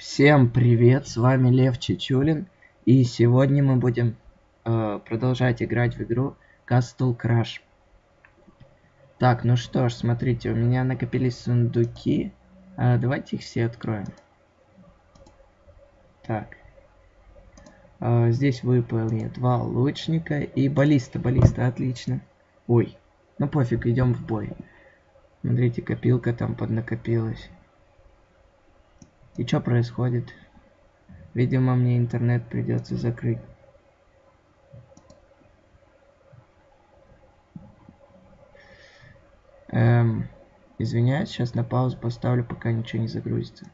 Всем привет, с вами Лев Чечулин, и сегодня мы будем э, продолжать играть в игру Castle Crash. Так, ну что ж, смотрите, у меня накопились сундуки, э, давайте их все откроем. Так, э, здесь выпали два лучника и баллиста, баллиста, отлично. Ой, ну пофиг, идем в бой. Смотрите, копилка там поднакопилась. И что происходит? Видимо, мне интернет придется закрыть. Эм, извиняюсь, сейчас на паузу поставлю, пока ничего не загрузится.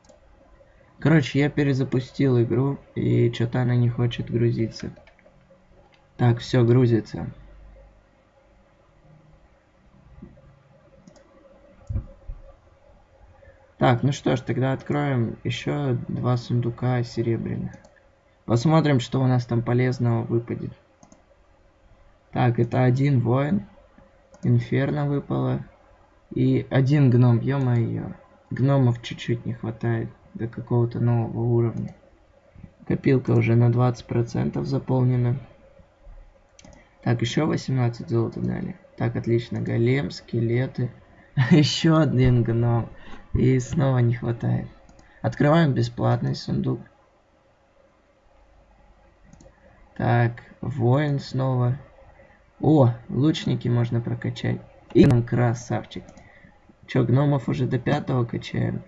Короче, я перезапустил игру, и что-то она не хочет грузиться. Так, все грузится. Так, ну что ж, тогда откроем еще два сундука серебряных. Посмотрим, что у нас там полезного выпадет. Так, это один воин. Инферно выпало. И один гном, ё-моё. Гномов чуть-чуть не хватает до какого-то нового уровня. Копилка уже на 20% заполнена. Так, еще 18 золота дали. Так, отлично. Голем, скелеты. Еще один гном. И снова не хватает. Открываем бесплатный сундук. Так, воин снова. О, лучники можно прокачать. И нам красавчик. Че, гномов уже до пятого качаем?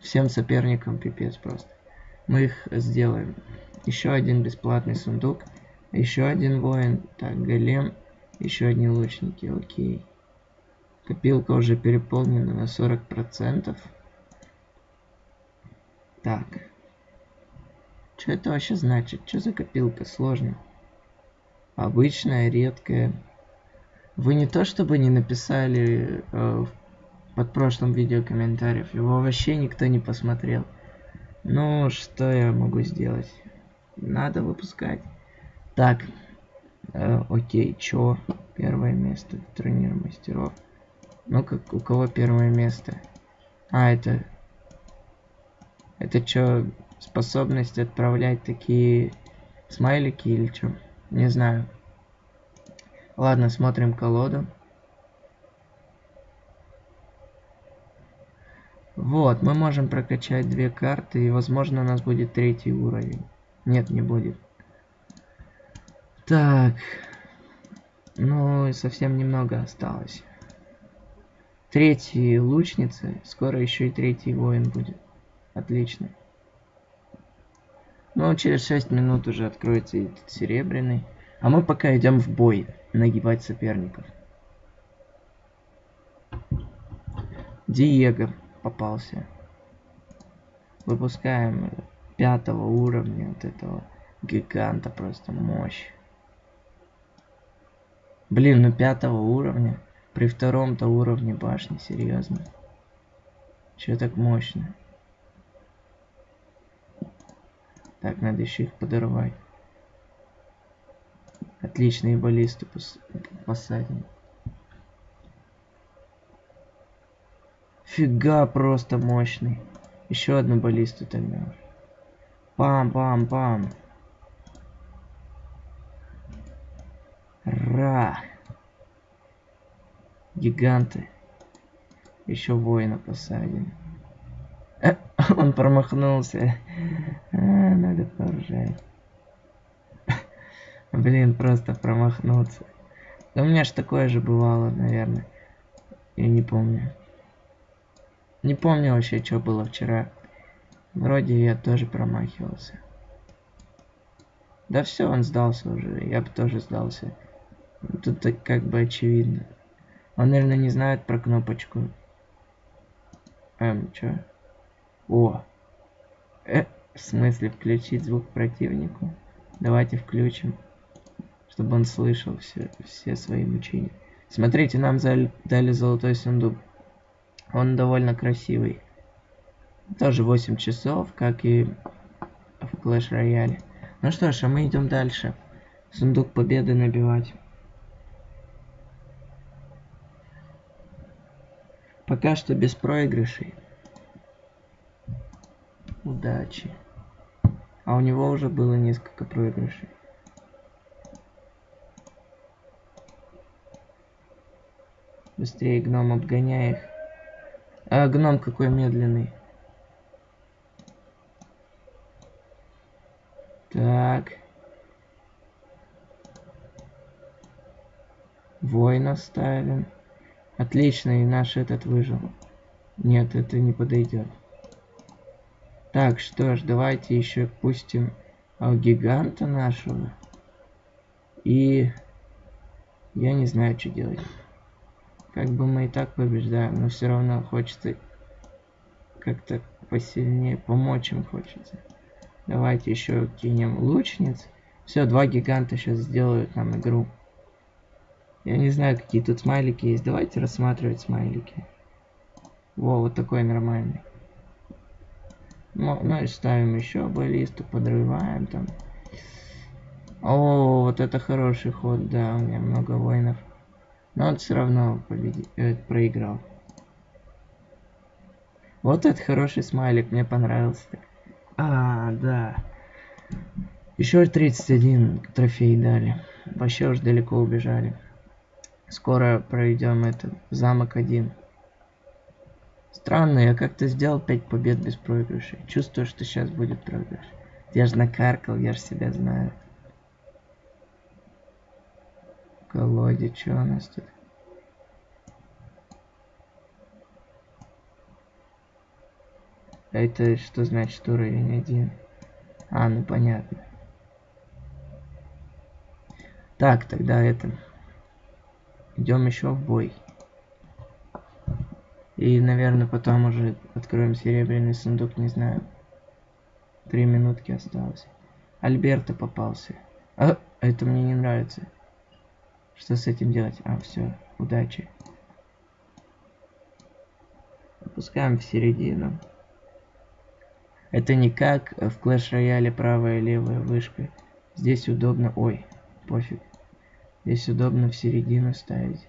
Всем соперникам пипец просто. Мы их сделаем. Еще один бесплатный сундук. Еще один воин. Так, голем. Еще одни лучники. Окей. Копилка уже переполнена на 40%. Так. Что это вообще значит? Что за копилка? Сложно. Обычная, редкая. Вы не то чтобы не написали э, под прошлым видео комментариев. Его вообще никто не посмотрел. Ну, что я могу сделать? Надо выпускать. Так. Э, окей, чё? Первое место. Тренер мастеров. Ну как у кого первое место? А, это... Это что, способность отправлять такие смайлики или что? Не знаю. Ладно, смотрим колоду. Вот, мы можем прокачать две карты, и, возможно, у нас будет третий уровень. Нет, не будет. Так. Ну, совсем немного осталось. Третьи лучницы. Скоро еще и третий воин будет. Отлично. Ну, через 6 минут уже откроется этот серебряный. А мы пока идем в бой, нагибать соперников. Диего попался. Выпускаем пятого уровня вот этого гиганта, просто мощь. Блин, ну пятого уровня. При втором-то уровне башни, серьезно. Че так мощно? Так, надо еще их подорвать. Отличные баллисты пос посадим. Фига просто мощный. Еще одну баллисту тогда. Пам-пам-пам. Ра. Гиганты. Еще воина посадим. Э, он промахнулся. А, надо поржать. Блин, просто промахнуться. Да у меня ж такое же бывало, наверное. Я не помню. Не помню вообще, что было вчера. Вроде я тоже промахивался. Да все, он сдался уже. Я бы тоже сдался. Тут так как бы очевидно. Он, наверное, не знает про кнопочку. Эм, чё? О! Э, в смысле включить звук противнику? Давайте включим, чтобы он слышал все, все свои мучения. Смотрите, нам дали золотой сундук. Он довольно красивый. Тоже 8 часов, как и в Clash Royale. Ну что ж, а мы идем дальше. Сундук победы набивать. Пока что без проигрышей. Удачи. А у него уже было несколько проигрышей. Быстрее, гном, обгоняй их. А, гном какой медленный. Так. Воина ставим. Отлично, и наш этот выжил. Нет, это не подойдет. Так, что ж, давайте еще пустим а, гиганта нашего. И я не знаю, что делать. Как бы мы и так побеждаем, но все равно хочется как-то посильнее помочь им хочется. Давайте еще кинем лучниц. Все, два гиганта сейчас сделают нам игру. Я не знаю, какие тут смайлики есть. Давайте рассматривать смайлики. Во, вот такой нормальный. Ну, ну и ставим еще баллисту, подрываем там. О, вот это хороший ход, да, у меня много воинов. Но он все равно победи... э, проиграл. Вот этот хороший смайлик, мне понравился. А, да. Еще 31 трофей дали. Вообще уж далеко убежали. Скоро пройдем этот замок один. Странно, я как-то сделал 5 побед без проигрышей. Чувствую, что сейчас будет проигрыш. Я же накаркал, я же себя знаю. Колоде, что у нас тут? А это что значит уровень один? А, ну понятно. Так, тогда это... Идем еще в бой. И, наверное, потом уже откроем серебряный сундук, не знаю. Три минутки осталось. Альберта попался. А, это мне не нравится. Что с этим делать? А, все, удачи. Опускаем в середину. Это не как в Clash Royale правая и левая вышка. Здесь удобно... Ой, пофиг. Здесь удобно в середину ставить.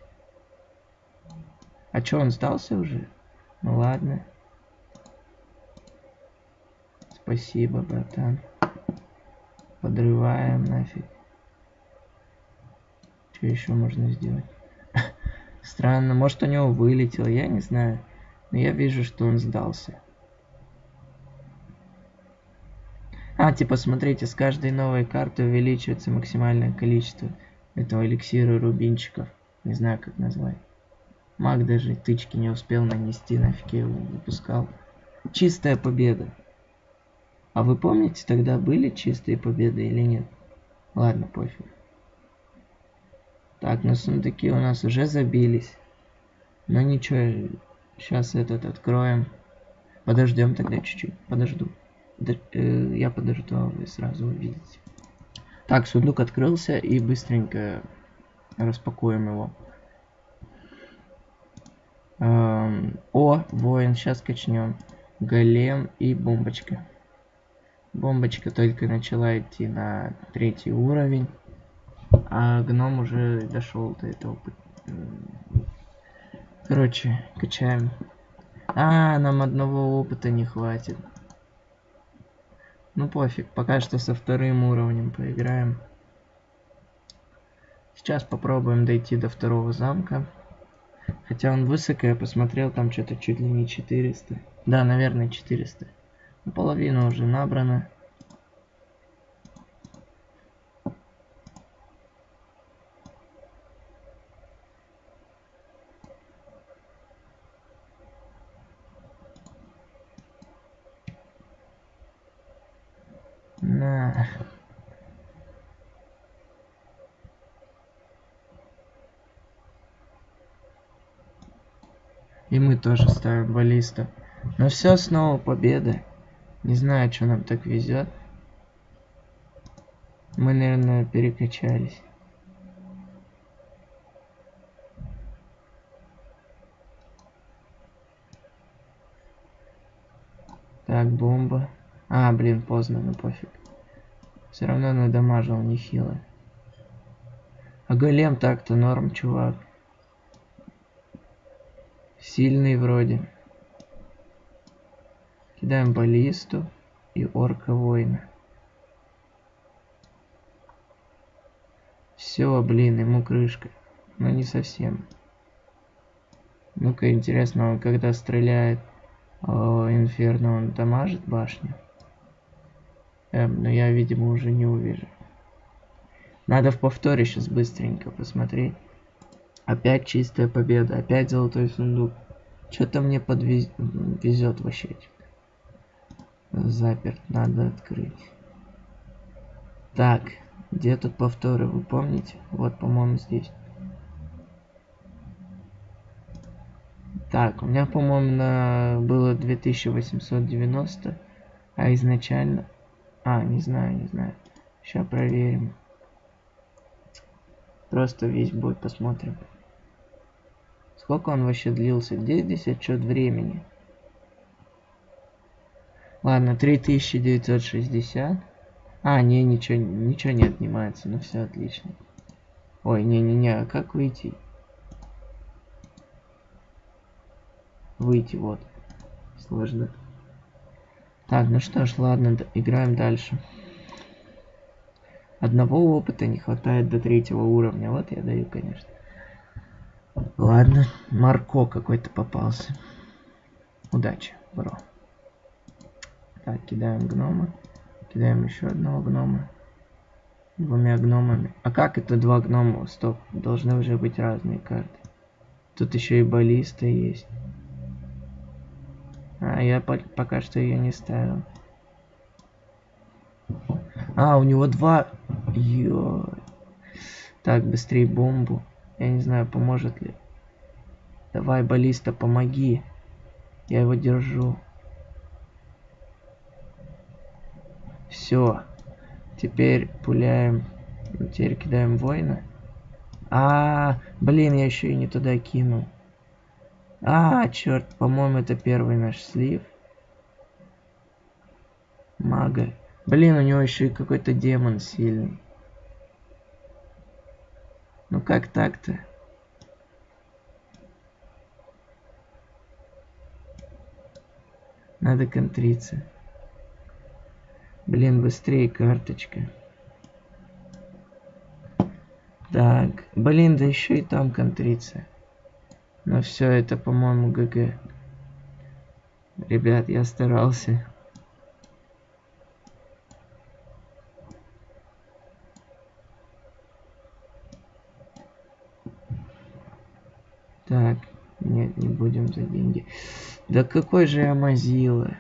А чё, он сдался уже? Ну ладно. Спасибо, братан. Подрываем нафиг. Что еще можно сделать? Странно, может у него вылетел, я не знаю. Но я вижу, что он сдался. А, типа, смотрите, с каждой новой карты увеличивается максимальное количество этого эликсира рубинчиков. Не знаю, как назвать. Маг даже тычки не успел нанести, нафиг я его выпускал. Чистая победа. А вы помните, тогда были чистые победы или нет? Ладно, пофиг. Так, на сундуки у нас уже забились. Но ничего, сейчас этот откроем. Подождем тогда чуть-чуть. Подожду. Э, я подожду, а вы сразу увидите. Так, сундук открылся и быстренько распакуем его. Эм, о, воин, сейчас качнем. Голем и бомбочка. Бомбочка только начала идти на третий уровень, а гном уже дошел до этого. Короче, качаем. А, нам одного опыта не хватит. Ну пофиг, пока что со вторым уровнем поиграем. Сейчас попробуем дойти до второго замка. Хотя он высоко, я посмотрел, там что-то чуть ли не 400. Да, наверное, 400. Половина уже набрана. На. И мы тоже ставим баллиста. Но все снова победа. Не знаю, что нам так везет. Мы, наверное, перекачались. Так, бомба. А, блин, поздно, ну пофиг. Все равно надамажил нехило. А голем так-то норм, чувак. Сильный вроде. Кидаем баллисту. и орка воина. Все, блин, ему крышка. Но не совсем. Ну-ка, интересно, он когда стреляет о, Инферно, он дамажит башню? Эм, но я, видимо, уже не увижу. Надо в повторе сейчас быстренько посмотреть. Опять чистая победа, опять золотой сундук. Что-то мне подвезет вообще. Заперт, надо открыть. Так, где тут повторы, вы помните? Вот, по-моему, здесь. Так, у меня, по-моему, на... было 2890, а изначально... А, не знаю, не знаю. Сейчас проверим. Просто весь бой посмотрим. Сколько он вообще длился? Где здесь отчет времени? Ладно, 3960. А, не, ничего, ничего не отнимается. Ну все отлично. Ой, не-не-не, а как выйти? Выйти, вот. Сложно. Так, ну что ж, ладно, играем дальше. Одного опыта не хватает до третьего уровня. Вот я даю, конечно. Ладно, Марко какой-то попался. Удачи, бро. Так, кидаем гнома. Кидаем еще одного гнома. Двумя гномами. А как это два гнома? Стоп, должны уже быть разные карты. Тут еще и баллиста есть. А, я по пока что ее не ставил. А, у него два... Ё... Так, быстрее бомбу. Я не знаю, поможет ли. Давай, баллиста, помоги. Я его держу. Все. Теперь пуляем. Теперь кидаем воина. А, -а, а, блин, я еще и не туда кинул. А, черт, по-моему, это первый наш слив. Мага. Блин, у него еще и какой-то демон сильный. Ну как так-то? Надо контриться. Блин, быстрее карточка. Так, блин, да еще и там контриться. Но все это, по-моему, ГГ. Ребят, я старался. Так, нет, не будем за деньги. Да какой же я мазила.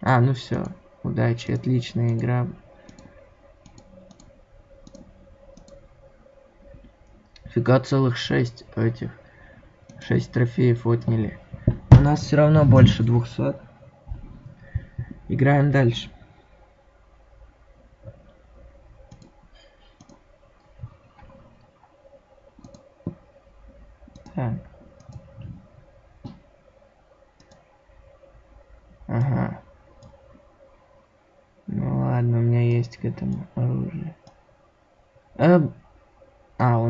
А, ну все. Удачи, отличная игра. Фига целых шесть этих. Шесть трофеев отняли. У нас все равно больше двухсот. Играем дальше. Так. Ага. Ну ладно, у меня есть к этому оружие. А,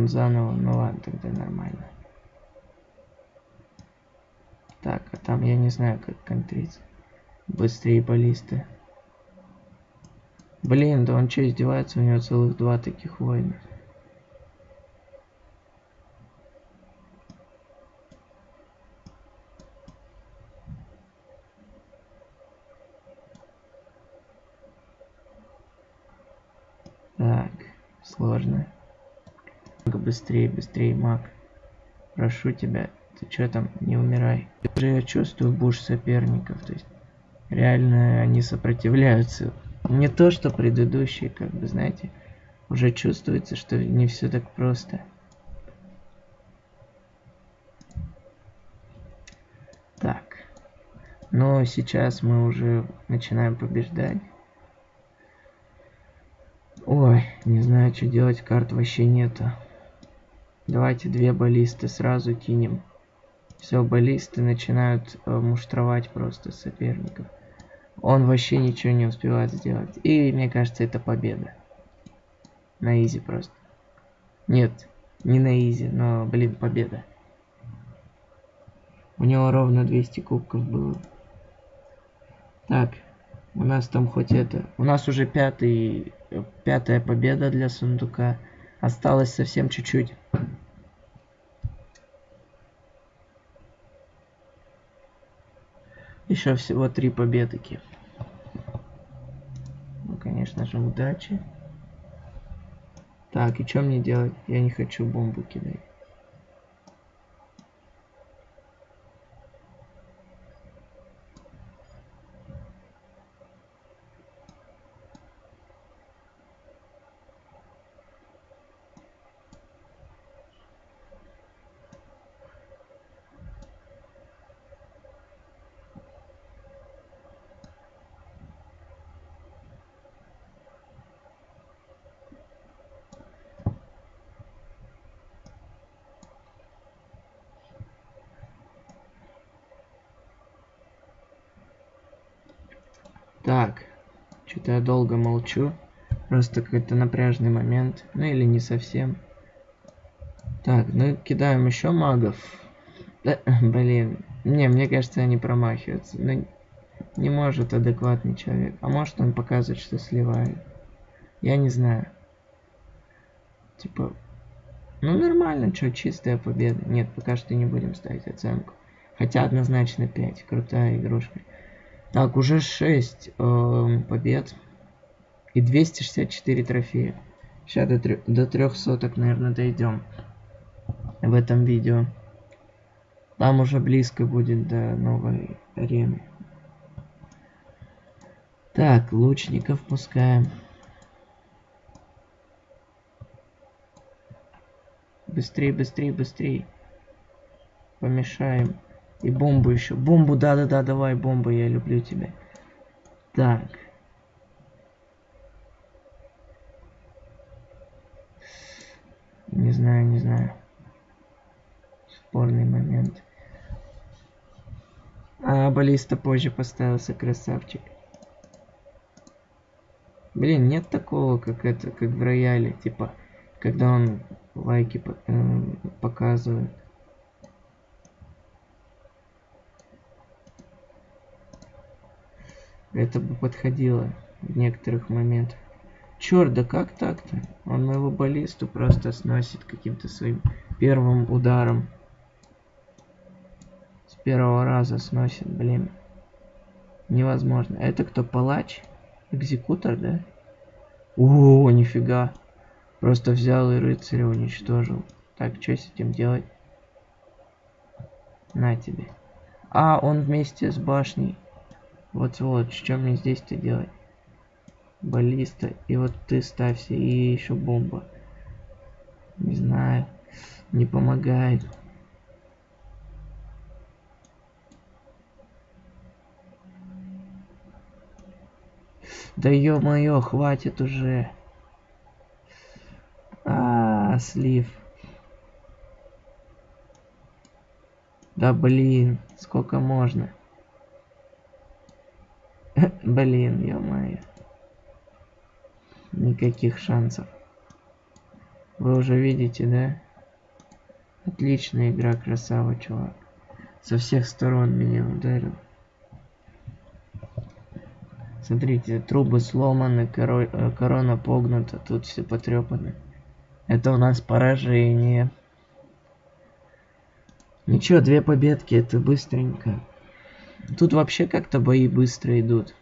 он заново. Ну ладно, тогда нормально. Так, а там я не знаю, как контриться. Быстрее баллисты. Блин, да он что, издевается? У него целых два таких воина. Так, сложно. Быстрее, быстрее, маг. Прошу тебя, ты что там, не умирай. Уже я чувствую буш соперников, то есть реально они сопротивляются. Не то, что предыдущие, как бы, знаете, уже чувствуется, что не все так просто. Так. Но сейчас мы уже начинаем побеждать. Ой, не знаю, что делать, карт вообще нету. Давайте две баллисты сразу кинем. Все, баллисты начинают э, муштровать просто соперников. Он вообще ничего не успевает сделать. И мне кажется, это победа. На изи просто. Нет, не на изи, но, блин, победа. У него ровно 200 кубков было. Так, у нас там хоть это... У нас уже пятый... Пятая победа для сундука. Осталось совсем чуть-чуть. Еще всего три победки. Ну, конечно же, удачи. Так, и что мне делать? Я не хочу бомбу кидать. Так, что-то я долго молчу. Просто какой-то напряжный момент. Ну или не совсем. Так, ну кидаем еще магов. Да, блин. Не, мне кажется, они промахиваются. Ну, не может адекватный человек. А может он показывает, что сливает. Я не знаю. Типа, ну нормально, что, чистая победа. Нет, пока что не будем ставить оценку. Хотя однозначно 5. Крутая игрушка. Так, уже 6 э, эм, побед. И 264 трофея. Сейчас до, 3, до 300, наверное, дойдем. В этом видео. Там уже близко будет до новой арены. Так, лучников пускаем. Быстрее, быстрее, быстрее. Помешаем. И бомбу еще. Бомбу, да-да-да, давай, бомбу, я люблю тебя. Так. Не знаю, не знаю. Спорный момент. А, баллиста позже поставился, красавчик. Блин, нет такого, как это, как в рояле, типа, когда он лайки э, показывает. Это бы подходило в некоторых моментах. Черт, да как так-то? Он моего баллисту просто сносит каким-то своим первым ударом. С первого раза сносит, блин. Невозможно. Это кто, палач? Экзекутор, да? О, нифига. Просто взял и рыцаря уничтожил. Так, что с этим делать? На тебе. А, он вместе с башней. Вот-вот, что мне здесь-то делать? Баллиста. И вот ты ставься. И еще бомба. Не знаю. Не помогает. Да ё-моё, хватит уже. А, -а, -а слив. Да блин, сколько можно? Блин, ё-моё. Никаких шансов. Вы уже видите, да? Отличная игра, красава, чувак. Со всех сторон меня ударил. Смотрите, трубы сломаны, коро... Э, корона погнута, тут все потрепано. Это у нас поражение. Ничего, две победки, это быстренько. Тут вообще как-то бои быстро идут.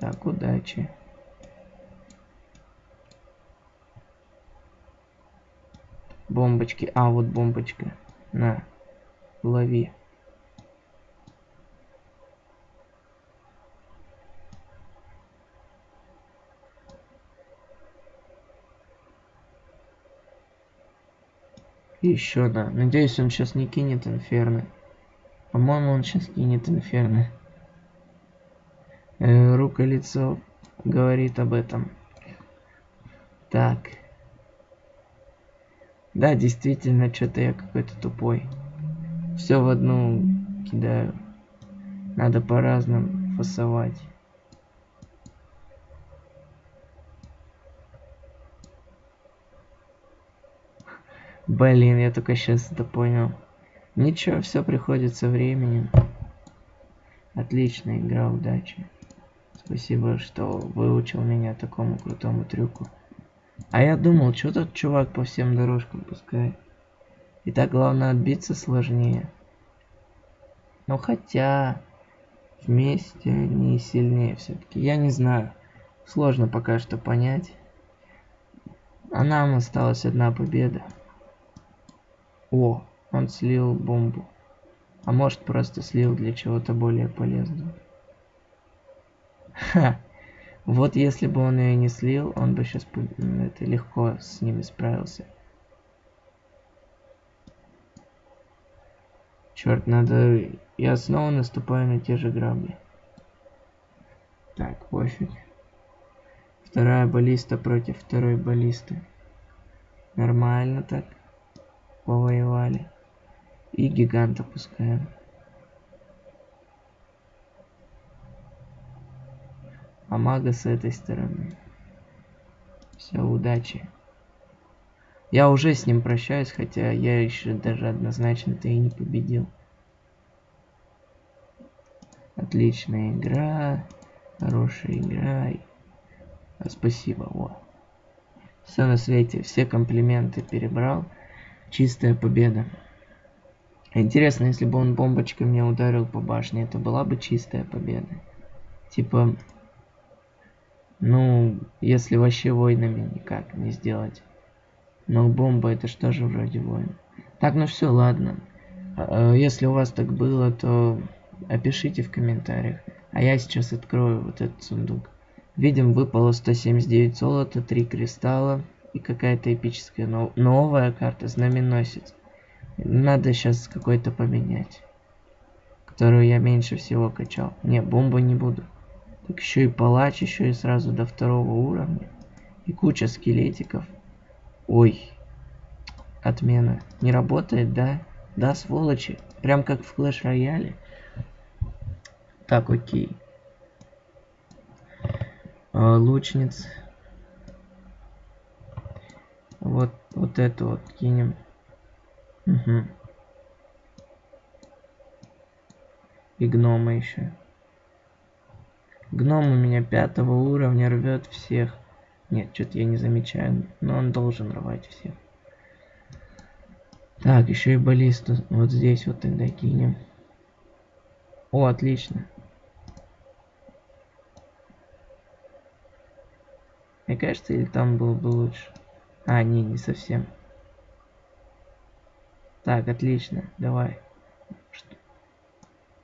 Так, удачи. Бомбочки. А, вот бомбочка. На. Лови. И еще, да. Надеюсь, он сейчас не кинет инферно. По-моему, он сейчас кинет инферно. Э, рука-лицо говорит об этом. Так. Да, действительно, что-то я какой-то тупой. Все в одну кидаю. Надо по-разному фасовать. Блин, я только сейчас это понял. Ничего, все приходит со временем. Отличная игра, удачи. Спасибо, что выучил меня такому крутому трюку. А я думал, что тот чувак по всем дорожкам пускает. И так главное отбиться сложнее. Но хотя вместе они сильнее все-таки. Я не знаю. Сложно пока что понять. А нам осталась одна победа. О, он слил бомбу. А может просто слил для чего-то более полезного. Ха. Вот если бы он ее не слил, он бы сейчас это легко с ними справился. Черт, надо... Я снова наступаю на те же грабли. Так, пофиг. Вторая баллиста против второй баллисты. Нормально так. Повоевали. И гиганта пускаем. А мага с этой стороны. Все, удачи. Я уже с ним прощаюсь, хотя я еще даже однозначно-то и не победил. Отличная игра. Хорошая игра. Спасибо, вот. Все на свете, все комплименты перебрал. Чистая победа. Интересно, если бы он бомбочкой мне ударил по башне, это была бы чистая победа. Типа, ну, если вообще войнами никак не сделать. Но бомба это что же вроде войн. Так, ну все, ладно. А, а, если у вас так было, то опишите в комментариях. А я сейчас открою вот этот сундук. Видим, выпало 179 золота, 3 кристалла и какая-то эпическая нов новая карта, знаменосец. Надо сейчас какой-то поменять. Которую я меньше всего качал. Не, бомбу не буду. Так еще и палач, еще и сразу до второго уровня. И куча скелетиков. Ой. Отмена. Не работает, да? Да, сволочи. Прям как в Clash Royale. Так, окей. А, лучниц. Вот, вот это вот кинем. Угу. И гнома еще. Гном у меня пятого уровня рвет всех. Нет, что-то я не замечаю, но он должен рвать всех. Так, еще и баллисту вот здесь вот тогда кинем. О, отлично. Мне кажется, или там было бы лучше. А, не, не совсем. Так, отлично, давай.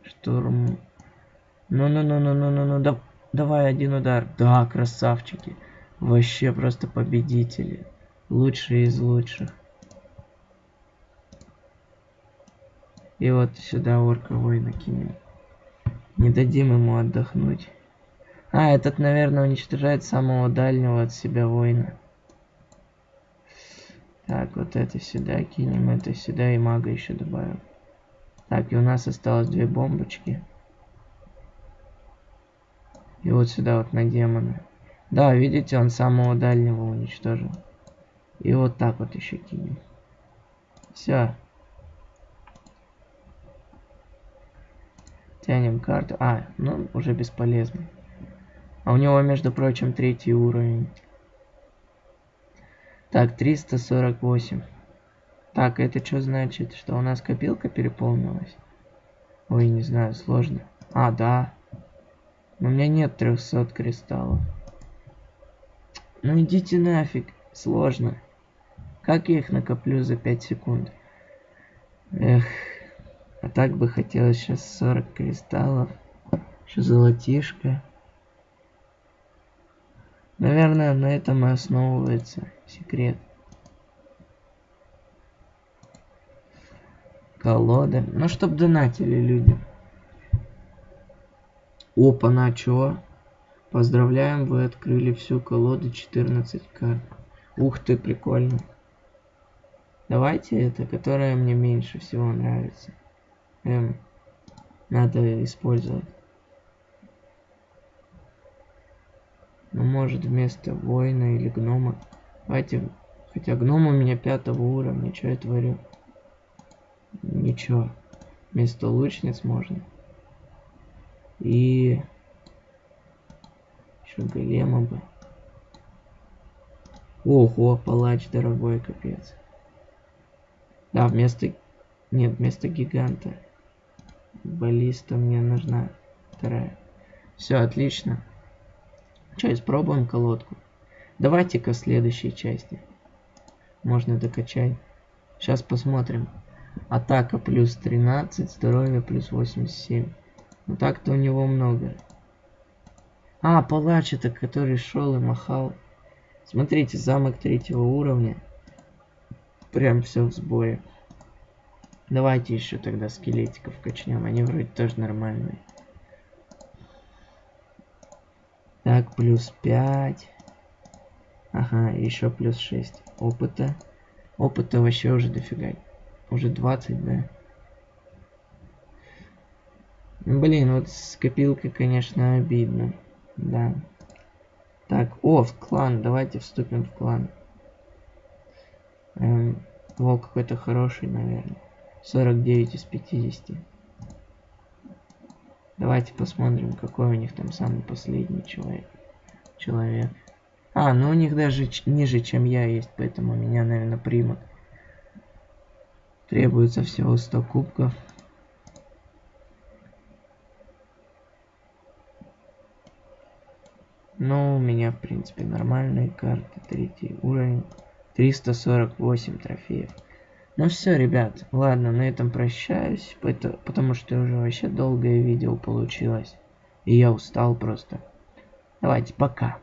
Штурм. Ну-ну-ну-ну-ну-ну-ну, да, давай один удар. Да, красавчики. Вообще просто победители. Лучшие из лучших. И вот сюда орка воина кинем. Не дадим ему отдохнуть. А, этот, наверное, уничтожает самого дальнего от себя воина. Так, вот это сюда кинем, это сюда и мага еще добавим. Так, и у нас осталось две бомбочки. И вот сюда вот на демона. Да, видите, он самого дальнего уничтожил. И вот так вот еще кинем. Все. Тянем карту. А, ну, уже бесполезно. А у него, между прочим, третий уровень. Так, 348. Так, это что значит? Что у нас копилка переполнилась? Ой, не знаю, сложно. А, да. Но у меня нет 300 кристаллов. Ну идите нафиг, сложно. Как я их накоплю за 5 секунд? Эх, а так бы хотелось сейчас 40 кристаллов. Еще золотишко. Наверное, на этом и основывается секрет. Колода. Ну, чтоб донатили люди. Опа, на чё? Поздравляем, вы открыли всю колоду 14 карт. Ух ты, прикольно. Давайте это, которая мне меньше всего нравится. Эм, надо использовать. Ну, может, вместо воина или гнома. Давайте Хотя гном у меня пятого уровня, что я творю? Ничего. Вместо лучниц можно. И... Еще голема бы. Ого, палач дорогой, капец. Да, вместо... Нет, вместо гиганта. Баллиста мне нужна вторая. Все, отлично. Что, испробуем колодку? Давайте-ка следующей части. Можно докачать. Сейчас посмотрим. Атака плюс 13, здоровье плюс 87. Ну так-то у него много. А, палач это, который шел и махал. Смотрите, замок третьего уровня. Прям все в сборе. Давайте еще тогда скелетиков качнем. Они вроде тоже нормальные. Так, плюс 5. Ага, еще плюс 6 опыта. Опыта вообще уже дофига. Уже 20, да? Блин, вот с копилкой, конечно, обидно. Да. Так, о, в клан. Давайте вступим в клан. Эм, во, какой-то хороший, наверное. 49 из 50. Давайте посмотрим, какой у них там самый последний человек. Человек. А, ну у них даже ниже, чем я есть, поэтому меня, наверное, примут. Требуется всего 100 кубков. Ну, у меня, в принципе, нормальные карты. Третий уровень. 348 трофеев. Ну все, ребят, ладно, на этом прощаюсь, потому что уже вообще долгое видео получилось. И я устал просто. Давайте, пока.